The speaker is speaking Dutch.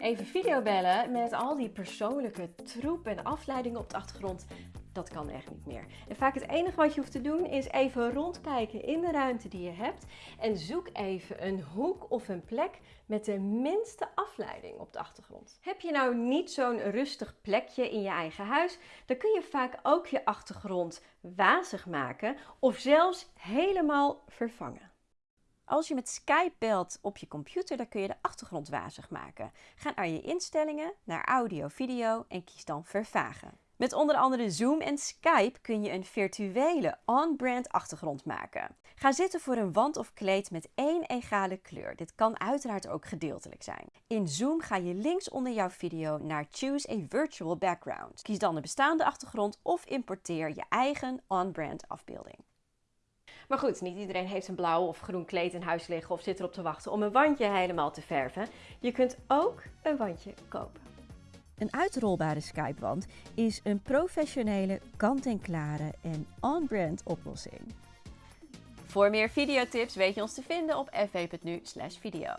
Even videobellen met al die persoonlijke troep en afleidingen op de achtergrond, dat kan echt niet meer. En vaak het enige wat je hoeft te doen is even rondkijken in de ruimte die je hebt en zoek even een hoek of een plek met de minste afleiding op de achtergrond. Heb je nou niet zo'n rustig plekje in je eigen huis, dan kun je vaak ook je achtergrond wazig maken of zelfs helemaal vervangen. Als je met Skype belt op je computer, dan kun je de achtergrond wazig maken. Ga naar je instellingen, naar audio, video en kies dan vervagen. Met onder andere Zoom en Skype kun je een virtuele on-brand achtergrond maken. Ga zitten voor een wand of kleed met één egale kleur. Dit kan uiteraard ook gedeeltelijk zijn. In Zoom ga je links onder jouw video naar Choose a Virtual Background. Kies dan de bestaande achtergrond of importeer je eigen on-brand afbeelding. Maar goed, niet iedereen heeft een blauw of groen kleed in huis liggen of zit erop te wachten om een wandje helemaal te verven. Je kunt ook een wandje kopen. Een uitrolbare Skype-wand is een professionele, kant-en-klare en on-brand oplossing. Voor meer videotips weet je ons te vinden op fv.nu video.